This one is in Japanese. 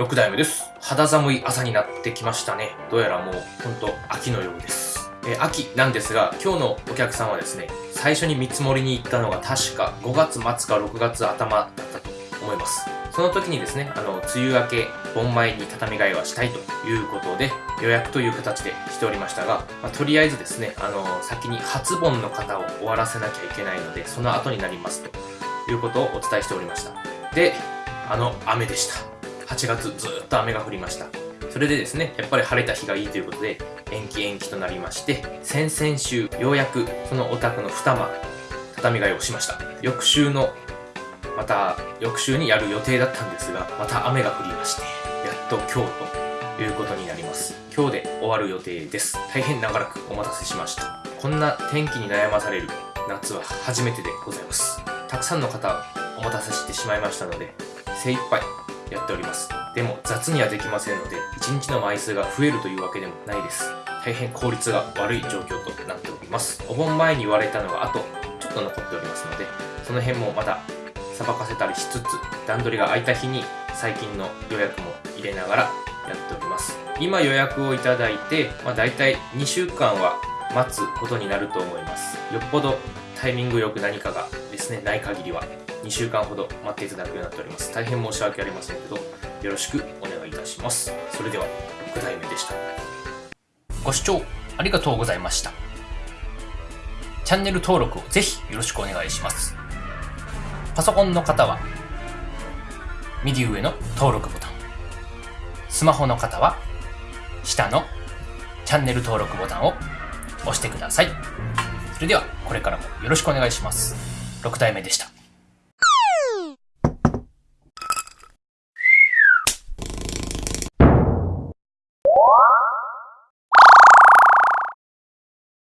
6代目です。肌寒い朝になってきましたね。どうやらもう、ほんと秋のようです。え、秋なんですが、今日のお客さんはですね、最初に見積もりに行ったのが確か5月末か6月頭だったと思います。その時にですね、あの、梅雨明け、盆前に畳替えはしたいということで、予約という形でしておりましたが、まあ、とりあえずですね、あの、先に初盆の方を終わらせなきゃいけないので、その後になりますということをお伝えしておりました。で、あの、雨でした。8月ずっと雨が降りました。それでですね、やっぱり晴れた日がいいということで、延期延期となりまして、先々週、ようやくそのお宅の二間、畳替えをしました。翌週のまた翌週にやる予定だったんですが、また雨が降りまして、やっと今日ということになります。今日で終わる予定です。大変長らくお待たせしました。こんな天気に悩まされる夏は初めてでございます。たくさんの方お待たせしてしまいましたので、精一杯やっております。でも雑にはできませんので、1日の枚数が増えるというわけでもないです。大変効率が悪い状況となっております。お盆前に言われたのがあとちょっと残っておりますので、その辺もまたさばかせたりしつつ段取りが空いた日に最近の予約も入れながらやっております今予約をいただいて、まあ、大体2週間は待つことになると思いますよっぽどタイミングよく何かがですねない限りは2週間ほど待っていただくようになっております。大変申し訳ありませんけどよろしくお願いいたします。それでは6代目でした。ご視聴ありがとうございました。チャンネル登録をぜひよろしくお願いします。パソコンの方は、右上の登録ボタン。スマホの方は、下のチャンネル登録ボタンを押してください。それでは、これからもよろしくお願いします。6体目でした。